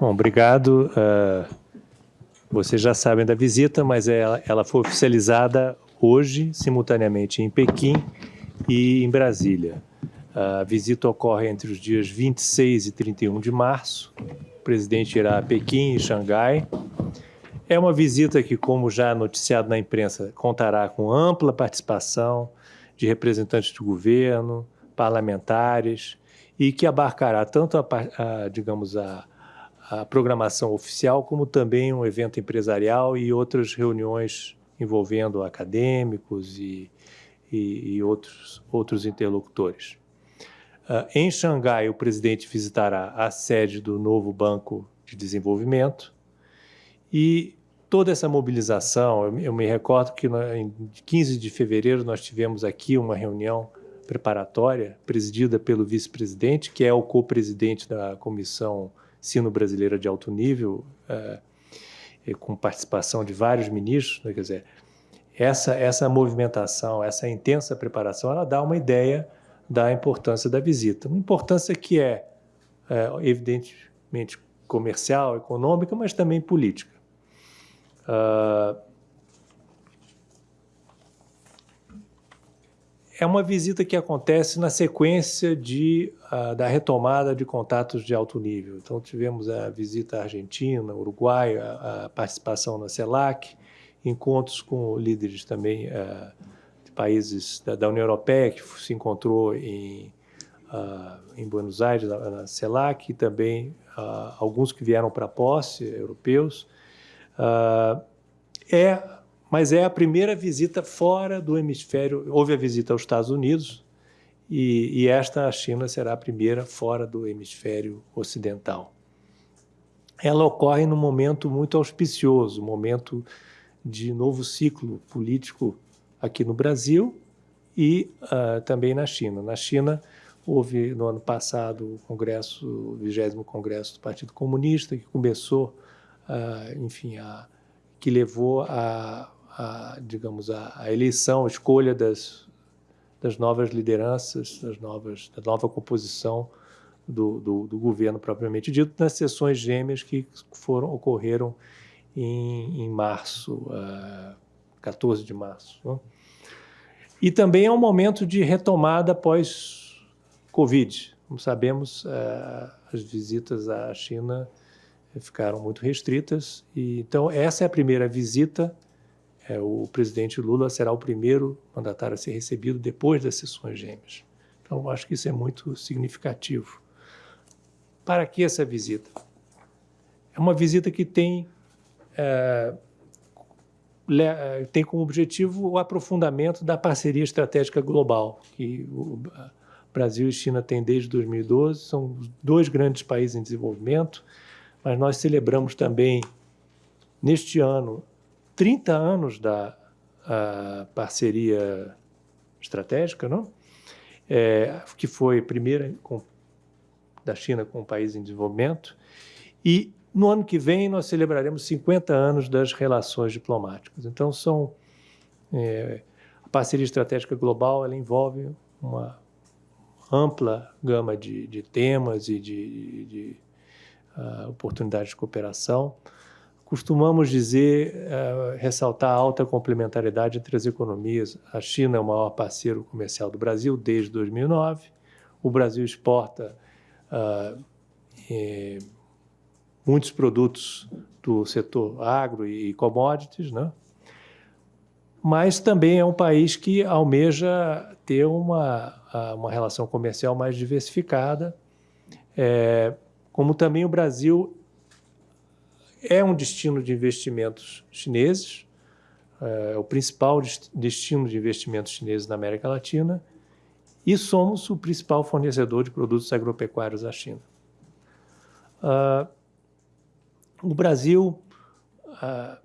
Bom, obrigado. Uh, vocês já sabem da visita, mas ela, ela foi oficializada hoje, simultaneamente em Pequim e em Brasília. A visita ocorre entre os dias 26 e 31 de março. O presidente irá a Pequim e Xangai. É uma visita que, como já noticiado na imprensa, contará com ampla participação de representantes do governo, parlamentares, e que abarcará tanto a, a digamos, a, a programação oficial, como também um evento empresarial e outras reuniões envolvendo acadêmicos e, e, e outros, outros interlocutores. Uh, em Xangai, o presidente visitará a sede do novo Banco de Desenvolvimento e toda essa mobilização, eu, eu me recordo que em 15 de fevereiro nós tivemos aqui uma reunião preparatória presidida pelo vice-presidente, que é o co-presidente da Comissão Sino-Brasileira de Alto Nível, uh, com participação de vários ministros, né, quer dizer, essa, essa movimentação, essa intensa preparação, ela dá uma ideia da importância da visita. Uma importância que é, é evidentemente, comercial, econômica, mas também política. Uh, é uma visita que acontece na sequência de, uh, da retomada de contatos de alto nível. Então, tivemos a visita à Argentina, Uruguai, a, a participação na CELAC, encontros com líderes também uh, de países da, da, União Europeia, que se encontrou em, uh, em Buenos Aires, na, na, CELAC, e também alguns que vieram para a posse, europeus. é mas é a primeira visita fora do hemisfério. Houve a visita aos Estados Unidos e, e esta, a China, será a primeira fora do hemisfério ocidental. Ela ocorre num momento muito auspicioso, momento de novo ciclo político aqui no Brasil e uh, também na China. Na China, houve no ano passado o Congresso, o 20 Congresso do Partido Comunista, que começou, uh, enfim, a, que levou a a, digamos, a, a, eleição, a escolha das, das novas lideranças, das novas, da nova composição do, do, do, governo propriamente dito, nas sessões gêmeas que foram, ocorreram em, em março, uh, 14 de março. Né? E também é um momento de retomada pós-Covid. Como sabemos, uh, as visitas à China ficaram muito restritas. E, então, essa é a primeira visita é, o presidente Lula será o primeiro mandatário a ser recebido depois das sessões gêmeas. Então, acho que isso é muito significativo. Para que essa visita? É uma visita que tem, é, é tem como objetivo o aprofundamento da parceria estratégica global, que o Brasil e China têm desde 2012, são dois grandes países em desenvolvimento, mas nós celebramos também, neste ano, 30 anos da parceria estratégica, não? É, que foi a primeira com, da China com o país em desenvolvimento, e no ano que vem nós celebraremos 50 anos das relações diplomáticas. Então, são, é, a parceria estratégica global ela envolve uma ampla gama de, de temas e de, de, de uh, oportunidades de cooperação, Costumamos dizer, uh, ressaltar a alta complementariedade entre as economias. A China é o maior parceiro comercial do Brasil desde 2009. O Brasil exporta uh, muitos produtos do setor agro e commodities, né? mas também é um país que almeja ter uma, uma relação comercial mais diversificada, é, como também o Brasil é um destino de investimentos chineses, é o principal destino de investimentos chineses na América Latina, e somos o principal fornecedor de produtos agropecuários à China. Uh, o Brasil uh,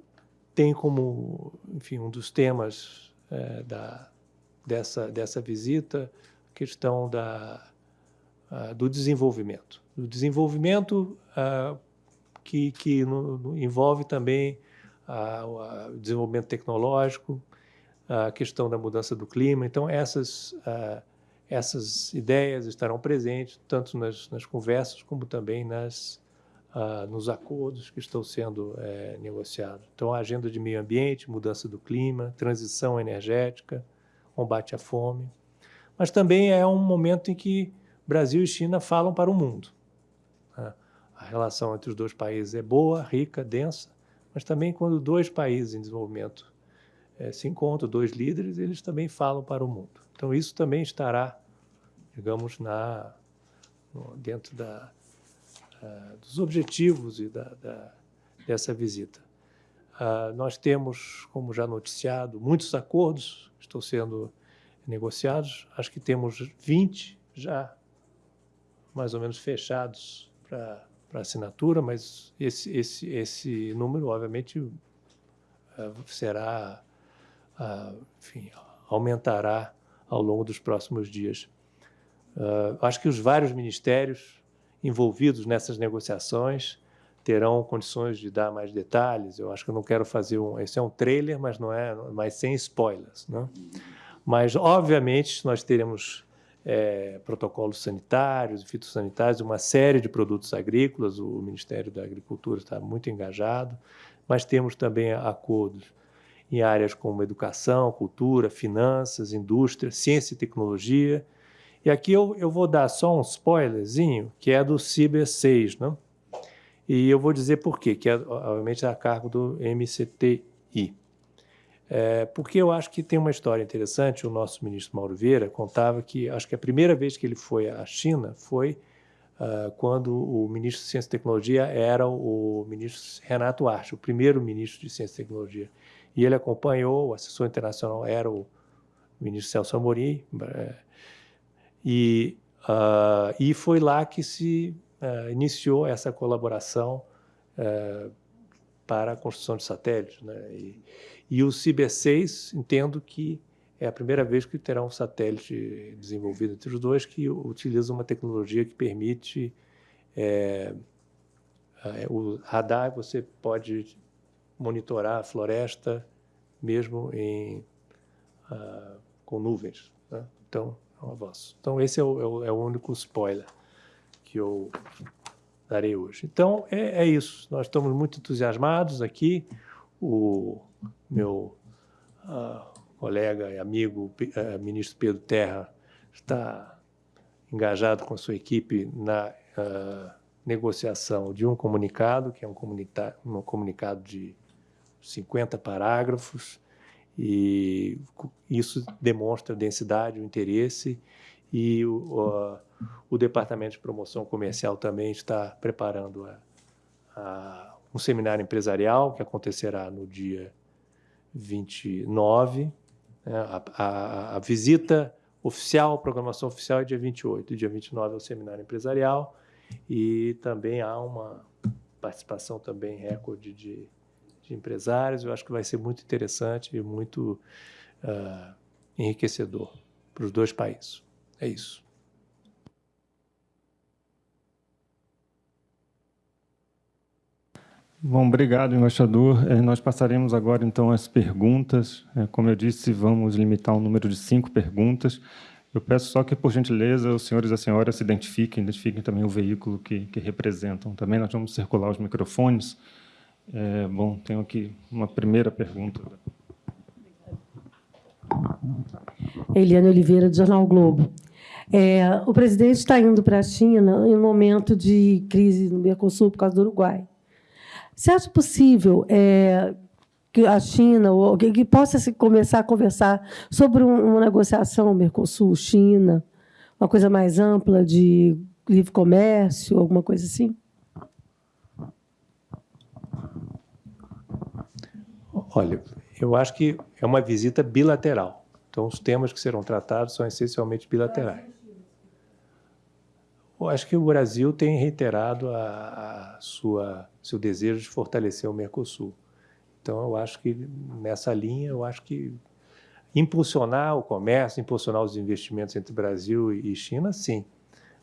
tem como, enfim, um dos temas uh, da, dessa, dessa visita a questão da, ah, do desenvolvimento. Do desenvolvimento que, que no, no, envolve também o desenvolvimento tecnológico, a questão da mudança do clima. Então, essas, essas ideias estarão presentes tanto nas, nas conversas como também nas, nos acordos que estão sendo é, negociados. Então, a agenda de meio ambiente, mudança do clima, transição energética, combate à fome. Mas também é um momento em que Brasil e China falam para o mundo. A relação entre os dois países é boa, rica, densa, mas também quando dois países em desenvolvimento é, se encontram, dois líderes, eles também falam para o mundo. Então, isso também estará, digamos, na, dentro da, uh, dos objetivos e da, da, dessa visita. Uh, nós temos, como já noticiado, muitos acordos estão sendo negociados. Acho que temos 20 já mais ou menos fechados para assinatura, mas esse, esse, esse número, obviamente, uh, será, uh, enfim, aumentará ao longo dos próximos dias. Uh, acho que os vários ministérios envolvidos nessas negociações terão condições de dar mais detalhes. Eu acho que eu não quero fazer um. Esse é um trailer, mas não é, mas sem spoilers, né? Mas obviamente nós teremos é, protocolos sanitários fitossanitários, uma série de produtos agrícolas. O Ministério da Agricultura está muito engajado, mas temos também acordos em áreas como educação, cultura, finanças, indústria, ciência e tecnologia. E aqui eu, eu vou dar só um spoilerzinho, que é do Ciber 6, né? E eu vou dizer por quê, que é, obviamente, a cargo do MCTI. É, porque eu acho que tem uma história interessante. O nosso ministro Mauro Vieira contava que, acho que a primeira vez que ele foi à China foi uh, quando o ministro de Ciência e Tecnologia era o ministro Renato Arce, o primeiro ministro de Ciência e Tecnologia. E ele acompanhou, o assessor internacional era o ministro Celso Amorim, é, e, uh, e foi lá que se uh, iniciou essa colaboração para a construção de satélites. Né? E, e o CIBE-6, entendo que é a primeira vez que terá um satélite desenvolvido entre os dois que utiliza uma tecnologia que permite é, é, o radar, você pode monitorar a floresta mesmo em, uh, com nuvens. Né? Então, é um avanço. Então, esse é o, é o, é o único spoiler que eu darei hoje. Então, é, é, isso. Nós estamos muito entusiasmados aqui. O meu uh, colega e amigo, uh, ministro Pedro Terra, está engajado com sua equipe na uh, negociação de um comunicado, que é um, um comunicado de 50 parágrafos, e isso demonstra a densidade, o interesse, e o, o Departamento de Promoção Comercial também está preparando a, a, um seminário empresarial que acontecerá no dia 29. Né? A, a, a, visita oficial, a programação oficial é dia 28. Dia 29 é o seminário empresarial e também há uma participação também recorde de, de empresários. Eu acho que vai ser muito interessante e muito uh, enriquecedor para os dois países. É isso. Bom, obrigado, embaixador. É, nós passaremos agora, então, as perguntas. É, como eu disse, vamos limitar o um número de cinco perguntas. Eu peço só que, por gentileza, os senhores e as senhoras se identifiquem, identifiquem também o veículo que, que representam. Também nós vamos circular os microfones. É, bom, tenho aqui uma primeira pergunta. Eliane Oliveira, do Jornal Globo. O presidente está indo para a China em um momento de crise no Mercosul por causa do Uruguai. Você acha possível é, que a China, ou que, possa se começar a conversar sobre um, uma negociação Mercosul-China, uma coisa mais ampla de livre comércio, alguma coisa assim? Olha, eu acho que é uma visita bilateral. Então, os temas que serão tratados são essencialmente bilaterais. Eu acho que o Brasil tem reiterado a, a sua seu desejo de fortalecer o Mercosul. Então, eu acho que nessa linha, eu acho que impulsionar o comércio, impulsionar os investimentos entre Brasil e China, sim.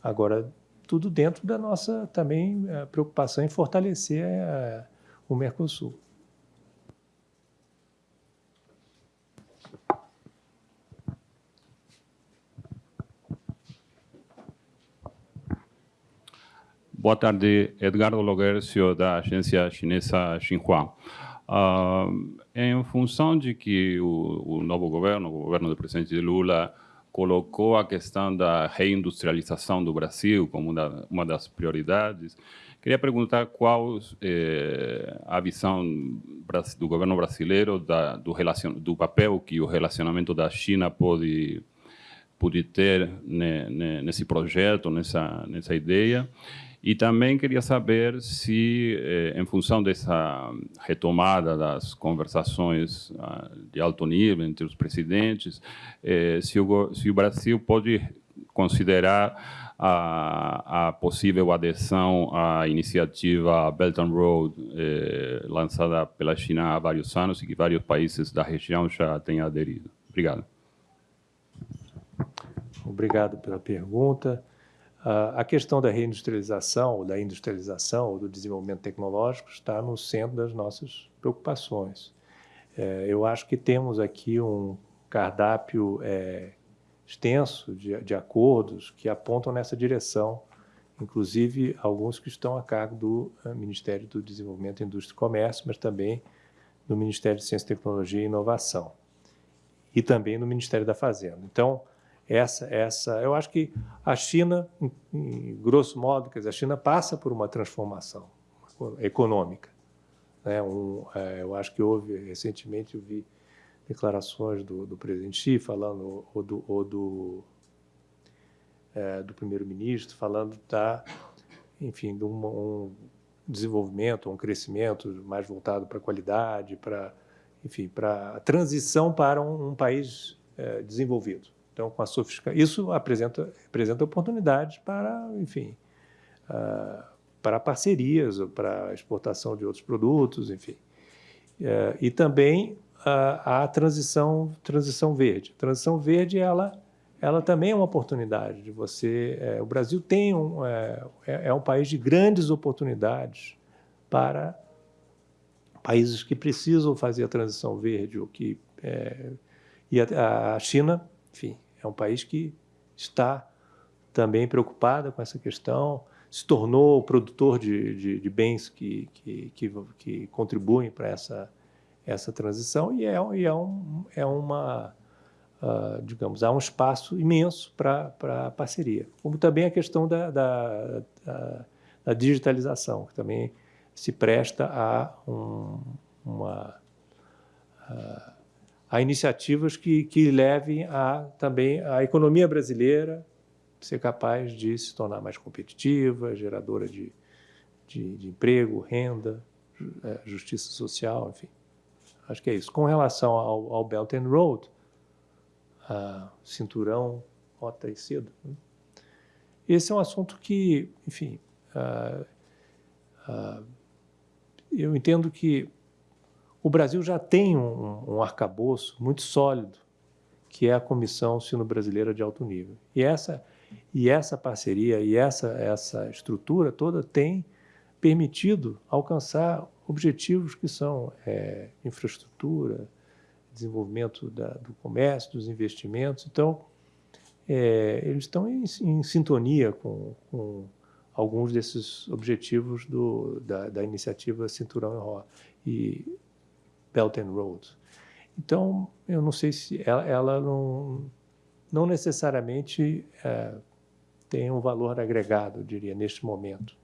Agora, tudo dentro da nossa também eh, preocupação em fortalecer eh, o Mercosul. Boa tarde, Edgardo Logercio, da agência chinesa Xinhua. Uh, em função de que o, o, novo governo, o governo do presidente Lula, colocou a questão da reindustrialização do Brasil como uma, uma das prioridades, queria perguntar qual eh, a visão do governo brasileiro da, do, relacion, do papel que o relacionamento da China pode pode ter nesse projeto, nessa nessa ideia. E também queria saber se, eh, em função dessa retomada das conversações ah, de alto nível entre os presidentes, eh, se, o, se o Brasil pode considerar a, a, possível adesão à iniciativa Belt and Road, eh, lançada pela China há vários anos e que vários países da região já têm aderido. Obrigado. Obrigado pela pergunta. A questão da reindustrialização, ou da industrialização, ou do desenvolvimento tecnológico está no centro das nossas preocupações. É, eu acho que temos aqui um cardápio é, extenso de, de, acordos que apontam nessa direção, inclusive alguns que estão a cargo do é, Ministério do Desenvolvimento, Indústria e Comércio, mas também do Ministério de Ciência, Tecnologia e Inovação, e também no Ministério da Fazenda. Então, essa, essa, eu acho que a China, em, em grosso modo, quer dizer, a China passa por uma transformação econômica. Né? Um, é, eu acho que houve, recentemente, eu vi declarações do, do presidente Xi falando, ou do, ou do, é, do primeiro-ministro, falando da, enfim, de um, um desenvolvimento, um crescimento mais voltado para a qualidade, para, enfim, para a transição para um, um país é, desenvolvido. Então, com a sofisticação, isso apresenta, apresenta oportunidades para, enfim, uh, para parcerias, para exportação de outros produtos, enfim. Uh, e também uh, a transição, transição verde. A transição verde, ela, ela também é uma oportunidade de você... É, o Brasil tem um, é, é, é um país de grandes oportunidades para países que precisam fazer a transição verde, ou que, é, e a, a China, enfim, é um país que está também preocupado com essa questão, se tornou produtor de, de, de bens que, que, que, que, contribuem para essa, essa transição e é, e é, um, é uma, uh, digamos, há um espaço imenso para a parceria. Como também a questão da, da, da, da digitalização, que também se presta a um, uma... Uh, a iniciativas que, que levem a, também a economia brasileira ser capaz de se tornar mais competitiva, geradora de, de, de emprego, renda, é, justiça social, enfim. Acho que é isso. Com relação ao, ao Belt and Road, cinturão, rota e cedo, né? esse é um assunto que, enfim, uh, uh, eu entendo que o Brasil já tem um, um arcabouço muito sólido, que é a Comissão Sino-Brasileira de Alto Nível. E essa, e essa parceria e essa, essa estrutura toda tem permitido alcançar objetivos que são é, infraestrutura, desenvolvimento da, do comércio, dos investimentos. Então, é, eles estão em, em sintonia com, com, alguns desses objetivos do, da, da iniciativa Cinturão e Belt and Road. Então, eu não sei se ela, ela não, não necessariamente é, tem um valor agregado, eu diria, neste momento.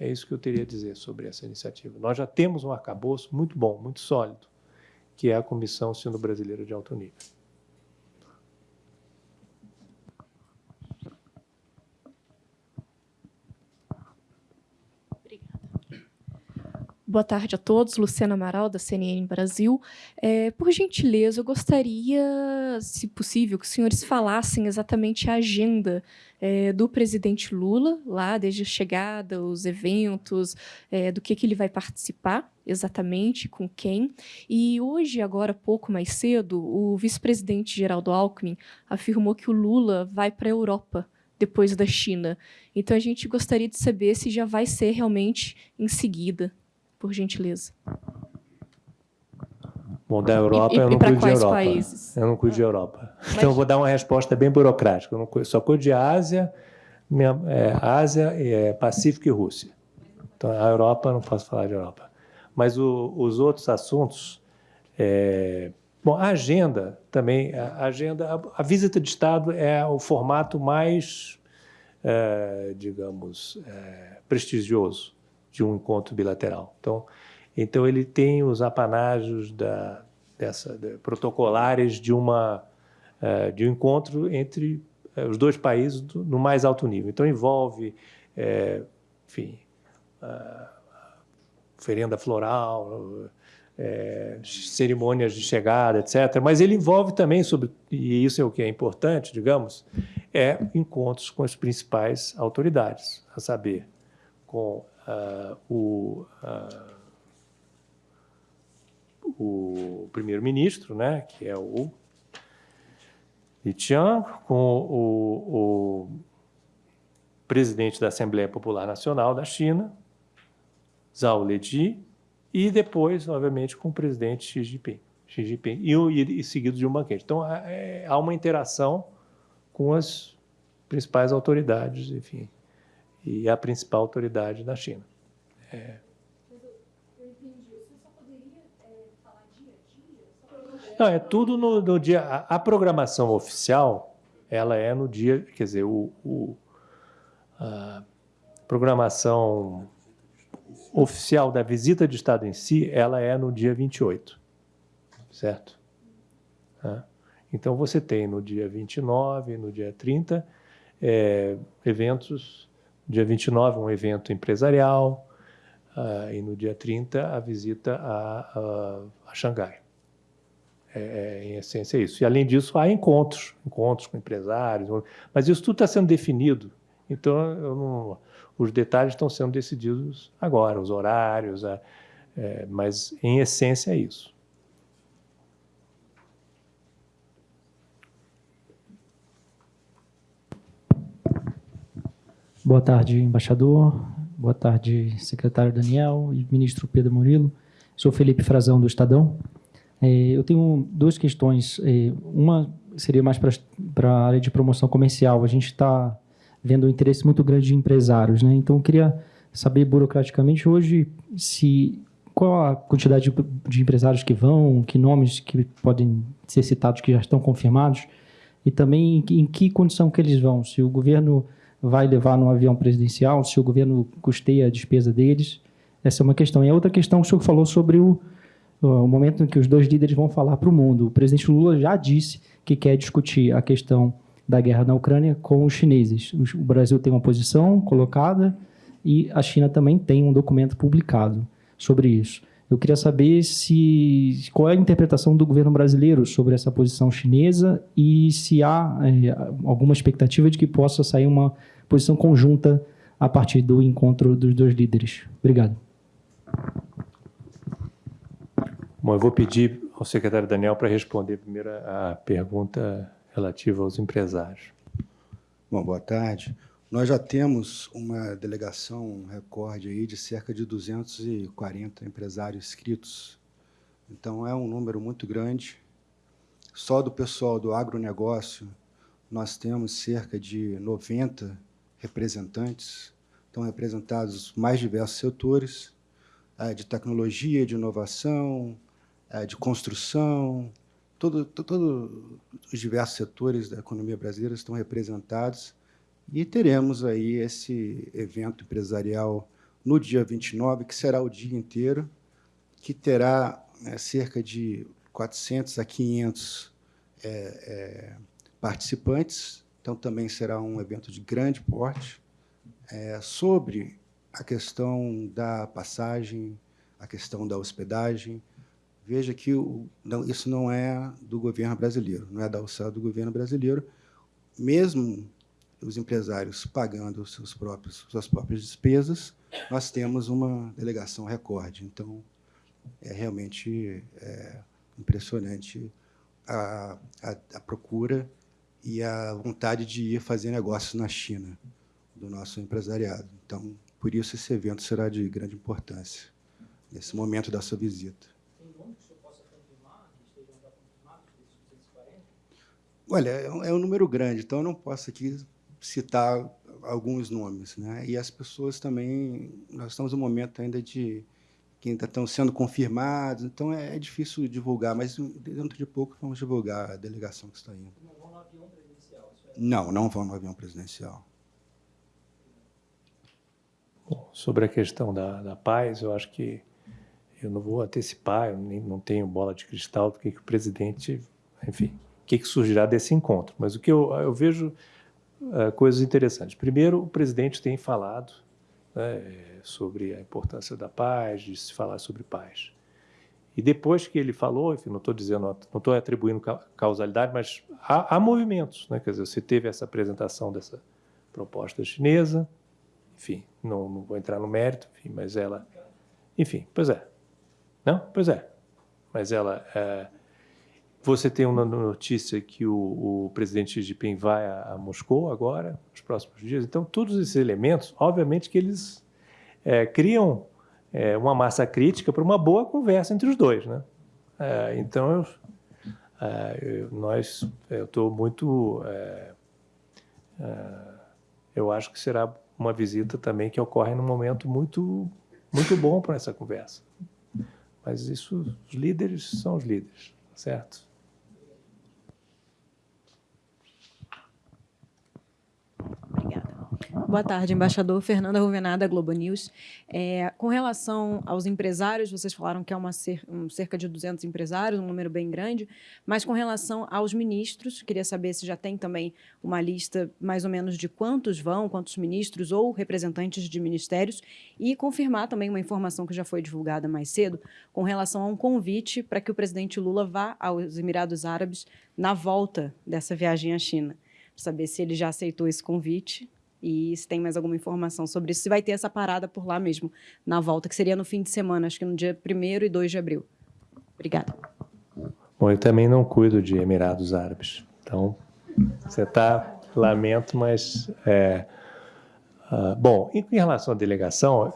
É isso que eu teria a dizer sobre essa iniciativa. Nós já temos um arcabouço muito bom, muito sólido, que é a Comissão Sino-Brasileira de Alto Nível. Boa tarde a todos, Luciana Amaral, da CNN Brasil. É, por gentileza, eu gostaria, se possível, que os senhores falassem exatamente a agenda é, do presidente Lula, lá desde a chegada, os eventos, é, do que, que ele vai participar exatamente, com quem. E hoje, agora pouco mais cedo, o vice-presidente Geraldo Alckmin afirmou que o Lula vai para a Europa, depois da China. Então, a gente gostaria de saber se já vai ser realmente em seguida por gentileza? Bom, da Europa e, eu não cuido de Europa. Países? Eu não cuido de Europa. Mas... Então, eu vou dar uma resposta bem burocrática. Eu cuido, só cuido de Ásia, é, Ásia, é, Pacífico e Rússia. Então, a Europa, não posso falar de Europa. Mas o, os outros assuntos... É, bom, a agenda também, a agenda, a, a, visita de Estado é o formato mais, é, digamos, é, prestigioso de um encontro bilateral. Então, então ele tem os apanágios da, dessa, de, protocolares de uma uh, de um encontro entre uh, os dois países do, no mais alto nível. Então envolve, é, enfim, oferenda floral, é, cerimônias de chegada, etc. Mas ele envolve também, sobre, e isso é o que é importante, digamos, é encontros com as principais autoridades, a saber, com o, uh, o primeiro-ministro, né, que é o Li Qiang, com o, o presidente da Assembleia Popular Nacional da China, Zhao Leji, e depois, obviamente, com o presidente Xi Jinping, Xi Jinping e, e, e seguido de um banquete. Então, é, há uma interação com as principais autoridades, enfim, e a principal autoridade da China. É. Não, é tudo no, no dia. A, a, programação oficial, ela é no dia, quer dizer, o, o a programação oficial da visita de Estado em si, ela é no dia 28, certo? Então, você tem no dia 29, no dia 30, é, eventos, dia 29 um evento empresarial, uh, e no dia 30 a visita a, a, a Xangai. É, é, em essência é isso. E, além disso, há encontros, encontros com empresários, mas isso tudo está sendo definido, então não, os detalhes estão sendo decididos agora, os horários, a, é, mas em essência é isso. Boa tarde, embaixador. Boa tarde, secretário Daniel e ministro Pedro Murilo. Sou Felipe Frazão, do Estadão. É, eu tenho duas questões. É, uma seria mais para a área de promoção comercial. A gente está vendo um interesse muito grande de empresários. Né? Então, eu queria saber burocraticamente hoje se qual a quantidade de, de empresários que vão, que nomes que podem ser citados que já estão confirmados, e também em que condição que eles vão. Se o governo vai levar no avião presidencial, se o governo custeia a despesa deles. Essa é uma questão. E a outra questão, o senhor falou sobre o, o momento em que os dois líderes vão falar para o mundo. O presidente Lula já disse que quer discutir a questão da guerra na Ucrânia com os chineses. O Brasil tem uma posição colocada e a China também tem um documento publicado sobre isso. Eu queria saber se qual é a interpretação do governo brasileiro sobre essa posição chinesa e se há é, alguma expectativa de que possa sair uma posição conjunta a partir do encontro dos dois líderes. Obrigado. Bom, eu vou pedir ao secretário Daniel para responder primeiro a pergunta relativa aos empresários. Bom, boa tarde. Nós já temos uma delegação, recorde aí de cerca de 240 empresários inscritos. Então, é um número muito grande. Só do pessoal do agronegócio, nós temos cerca de 90 representantes. Estão representados os mais diversos setores, é, de tecnologia, de inovação, é, de construção, todos todo os diversos setores da economia brasileira estão representados e teremos aí esse evento empresarial no dia 29, que será o dia inteiro, que terá é, cerca de 400 a 500 é, é, participantes. Então, também será um evento de grande porte é, sobre a questão da passagem, a questão da hospedagem. Veja que o, não, isso não é do governo brasileiro, não é da alçada do governo brasileiro. Mesmo os empresários pagando seus próprios, suas próprias despesas, nós temos uma delegação recorde. Então, é realmente é, impressionante a, a, a, procura e a vontade de ir fazer negócios na China do nosso empresariado. Então, por isso, esse evento será de grande importância nesse momento da sua visita. Olha, é um, é um número grande, então eu não posso aqui citar alguns nomes, né? E as pessoas também, nós estamos no momento ainda de que ainda estão sendo confirmados, então é, é difícil divulgar, mas dentro de pouco vamos divulgar a delegação que está indo. Não vão no avião presidencial? Não, não vão no avião presidencial. Bom, sobre a questão da, da paz, eu acho que eu não vou antecipar, eu nem, não tenho bola de cristal do que, que o presidente, enfim, o que, que surgirá desse encontro. Mas o que eu, eu vejo uh, coisas interessantes. Primeiro, o presidente tem falado né, sobre a importância da paz, de se falar sobre paz. E depois que ele falou, enfim, não estou dizendo, não estou atribuindo causalidade, mas há, há, movimentos, né? Quer dizer, você teve essa apresentação dessa proposta chinesa, enfim, não, não vou entrar no mérito, enfim, mas ela, enfim, pois é, não, pois é, mas ela é, você tem uma notícia que o, o presidente Jinping vai a, a, Moscou agora, nos próximos dias. Então, todos esses elementos, obviamente que eles é, criam é, uma massa crítica para uma boa conversa entre os dois. Né? É, então, eu, é, nós, eu estou muito... É, é, eu acho que será uma visita também que ocorre num momento muito, muito bom para essa conversa. Mas isso, os líderes são os líderes, certo? Boa tarde, embaixador Fernanda Ruvenada, Globo News. É, com relação aos empresários, vocês falaram que é uma cer um, cerca de 200 empresários, um número bem grande, mas com relação aos ministros, queria saber se já tem também uma lista mais ou menos de quantos vão, quantos ministros ou representantes de ministérios, e confirmar também uma informação que já foi divulgada mais cedo, com relação a um convite para que o presidente Lula vá aos Emirados Árabes na volta dessa viagem à China. Saber se ele já aceitou esse convite e se tem mais alguma informação sobre isso, se vai ter essa parada por lá mesmo, na volta, que seria no fim de semana, acho que no dia 1 e 2 de abril. Obrigada. Bom, eu também não cuido de Emirados Árabes, então você está, lamento, mas... É, uh, bom, em relação à delegação,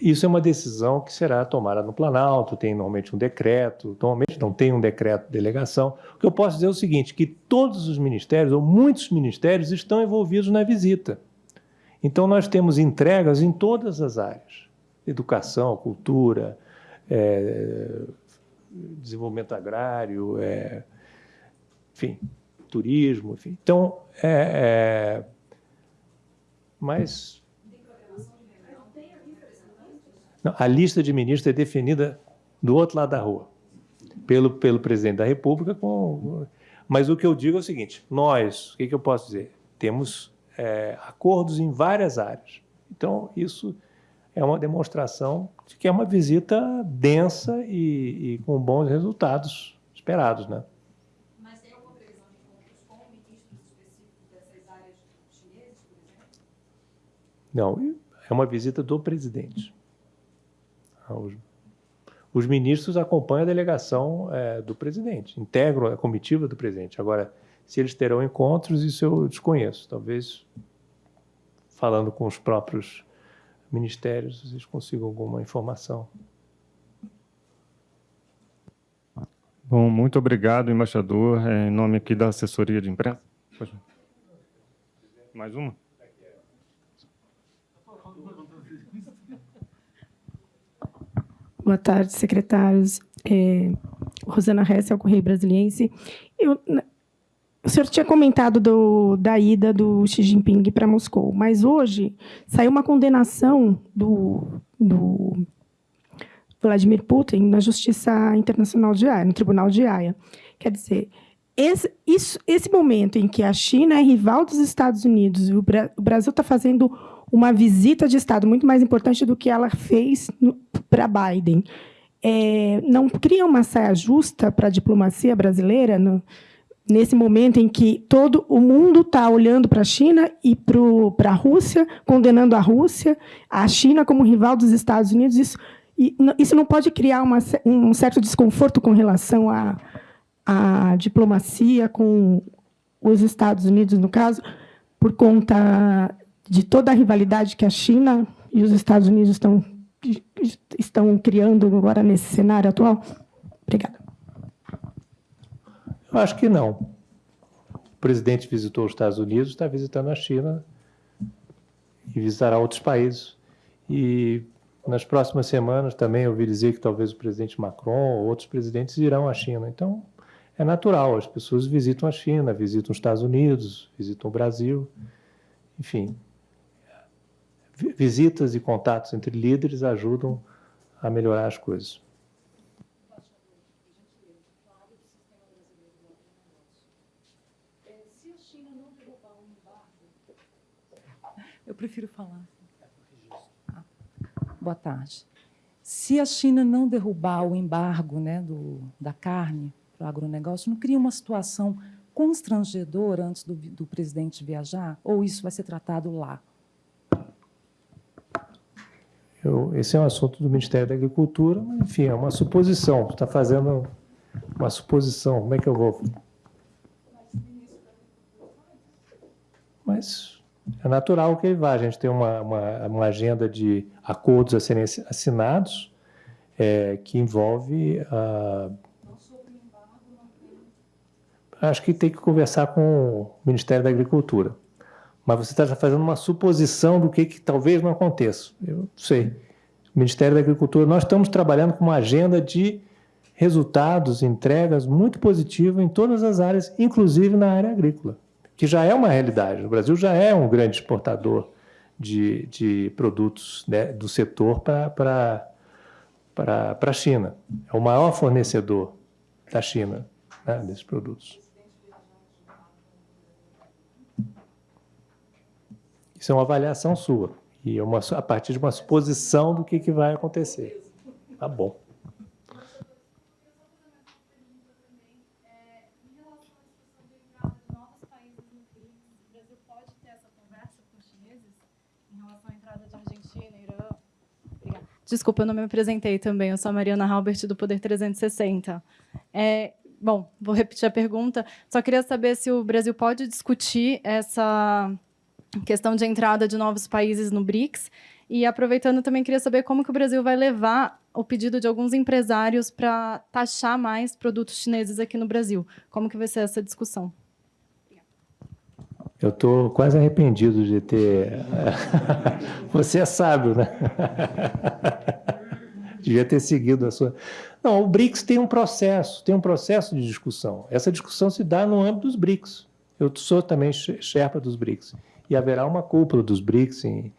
isso é uma decisão que será tomada no Planalto, tem normalmente um decreto, normalmente não tem um decreto de delegação. O que eu posso dizer é o seguinte, que todos os ministérios, ou muitos ministérios, estão envolvidos na visita. Então, nós temos entregas em todas as áreas. Educação, cultura, é, desenvolvimento agrário, é, enfim, turismo, enfim. Então, é, é, mas... Não, a lista de ministros é definida do outro lado da rua, pelo, pelo presidente da República. Com, mas o que eu digo é o seguinte, nós, o que, que eu posso dizer? Temos é, acordos em várias áreas. Então, isso é uma demonstração de que é uma visita densa e, e com bons resultados esperados, né? Mas tem alguma previsão de encontros com ministros específicos dessas áreas chineses, por exemplo? Não, é uma visita do presidente. Os, os ministros acompanham a delegação é, do presidente, integram a comitiva do presidente. Agora, se eles terão encontros, isso eu desconheço. Talvez, falando com os próprios ministérios, vocês consigam alguma informação. Bom, muito obrigado, embaixador. É, em nome aqui da assessoria de imprensa. Mais uma? Boa tarde, secretários. É, Rosana Hess, ao Correio Brasiliense. Eu, o senhor tinha comentado do, da ida do Xi Jinping para Moscou, mas hoje saiu uma condenação do, do Vladimir Putin na Justiça Internacional de Haia, no Tribunal de Haia. Quer dizer, esse, isso, esse momento em que a China é rival dos Estados Unidos e o, Bra o Brasil está fazendo uma visita de Estado muito mais importante do que ela fez para Biden, é, não cria uma saia justa para a diplomacia brasileira? No, nesse momento em que todo o mundo está olhando para a China e para a Rússia, condenando a Rússia, a China como rival dos Estados Unidos, isso, isso não pode criar uma, um certo desconforto com relação à, à diplomacia com os Estados Unidos, no caso, por conta de toda a rivalidade que a China e os Estados Unidos estão, estão criando agora nesse cenário atual? Obrigada. Eu acho que não. O presidente visitou os Estados Unidos, está visitando a China. e visitará outros países. E nas próximas semanas também ouvi dizer que talvez o presidente Macron ou outros presidentes irão à China. Então, é natural, as pessoas visitam a China, visitam os Estados Unidos, visitam o Brasil, enfim. Visitas e contatos entre líderes ajudam a melhorar as coisas. Eu prefiro falar. Ah, boa tarde. Se a China não derrubar o embargo né, do, da carne para o agronegócio, não cria uma situação constrangedora antes do, do presidente viajar? Ou isso vai ser tratado lá? Eu, esse é um assunto do Ministério da Agricultura, mas, enfim, é uma suposição. Está fazendo uma suposição. Como é que eu vou? Mas é natural que vá. A gente tem uma, uma, uma agenda de acordos a serem assinados é, que envolve. Uh, acho que tem que conversar com o Ministério da Agricultura. Mas você está fazendo uma suposição do que, que talvez não aconteça. Eu não sei. O Ministério da Agricultura, nós estamos trabalhando com uma agenda de resultados, entregas muito positiva em todas as áreas, inclusive na área agrícola que já é uma realidade. O Brasil já é um grande exportador de, de produtos né, do setor para a China. É o maior fornecedor da China né, desses produtos. Isso é uma avaliação sua. E é uma, a partir de uma suposição do que, que vai acontecer. Tá bom. Desculpa, eu não me apresentei também. Eu sou a Mariana Halbert, do Poder 360. É, bom, vou repetir a pergunta. Só queria saber se o Brasil pode discutir essa questão de entrada de novos países no BRICS. E, aproveitando, também queria saber como que o Brasil vai levar o pedido de alguns empresários para taxar mais produtos chineses aqui no Brasil. Como que vai ser essa discussão? Eu estou quase arrependido de ter. Você é sábio, né? Devia ter seguido a sua. Não, o BRICS tem um processo, tem um processo de discussão. Essa discussão se dá no âmbito dos BRICS. Eu sou também Sherpa dos BRICS. E haverá uma cúpula dos BRICS em,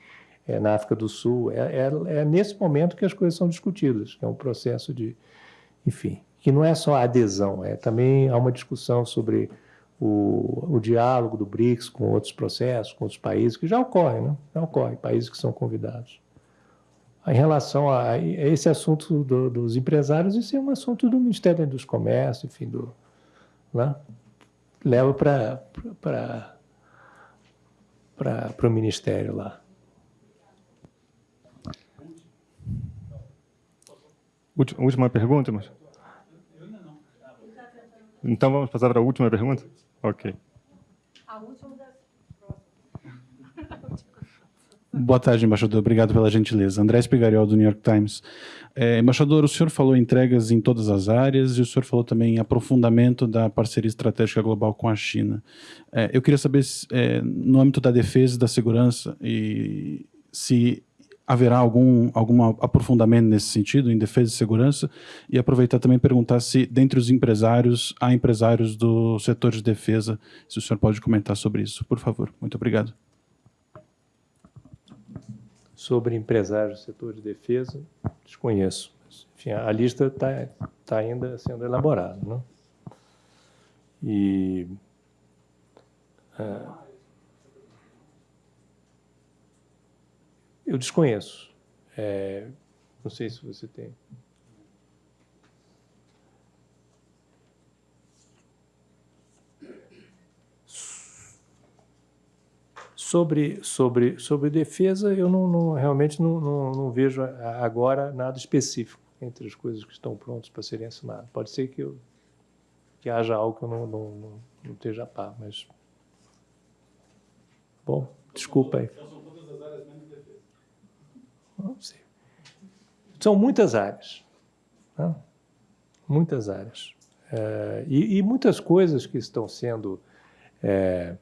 é, na África do Sul. É, é, é, nesse momento que as coisas são discutidas. É um processo de. Enfim, que não é só adesão, é também há uma discussão sobre o, o diálogo do BRICS com outros processos, com outros países, que já ocorre, né? já ocorre, países que são convidados. Em relação a esse assunto do, dos empresários, isso é um assunto do Ministério Indústria e Comércio, enfim, do, né? leva para para o Ministério lá. Última pergunta, mas... Então vamos passar para a última pergunta? Ok. A última Boa tarde, embaixador. Obrigado pela gentileza. André Spigariol, do New York Times. É, embaixador, o senhor falou entregas em todas as áreas e o senhor falou também em aprofundamento da parceria estratégica global com a China. É, eu queria saber, se, é, no âmbito da defesa e da segurança, e se haverá algum, algum aprofundamento nesse sentido, em defesa e segurança, e aproveitar também perguntar se, dentre os empresários, há empresários do setor de defesa, se o senhor pode comentar sobre isso, por favor. Muito obrigado. Sobre empresários do setor de defesa, desconheço. Enfim, a lista está tá ainda sendo elaborada. Né? E... Uh, Eu desconheço. É, não sei se você tem. Sobre, sobre, sobre defesa, eu não, não realmente não, não, não, vejo agora nada específico entre as coisas que estão prontas para serem assinadas. Pode ser que, eu, que haja algo que eu não, não, não, não esteja a par, mas... Bom, desculpa aí. São muitas áreas. Né? Muitas áreas. É, e, e, muitas coisas que estão sendo é,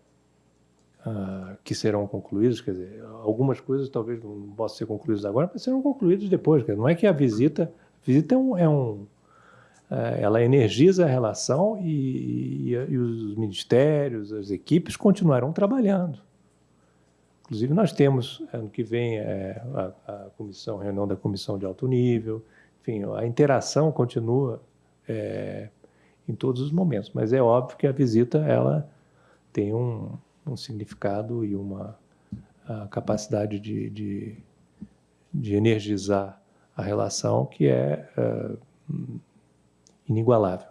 uh, que serão concluídos, quer dizer, algumas coisas talvez não possam ser concluídas agora, mas serão concluídas depois. Dizer, não é que a visita, a visita é um, é um uh, ela energiza a relação e, e, e, os ministérios, as equipes continuarão trabalhando. Inclusive, nós temos, ano que vem, é, a, a comissão, a reunião da comissão de alto nível, enfim, a interação continua é, em todos os momentos, mas é óbvio que a visita, ela tem um, um significado e uma capacidade de, de, de, energizar a relação que é uh, inigualável.